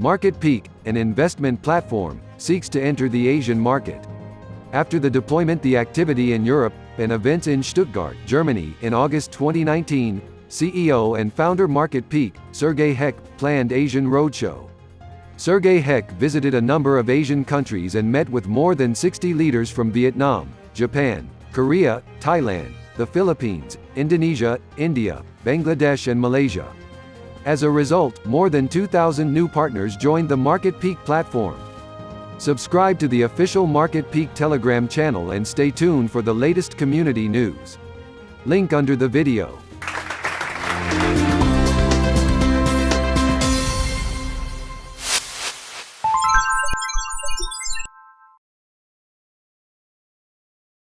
Market Peak, an investment platform, seeks to enter the Asian market. After the deployment the activity in Europe, and events in Stuttgart, Germany, in August 2019, CEO and founder Market Peak, Sergey Heck, planned Asian Roadshow. Sergey Heck visited a number of Asian countries and met with more than 60 leaders from Vietnam, Japan, Korea, Thailand, the Philippines, Indonesia, India, Bangladesh and Malaysia. As a result, more than 2,000 new partners joined the Market Peak platform. Subscribe to the official Market Peak Telegram channel and stay tuned for the latest community news. Link under the video.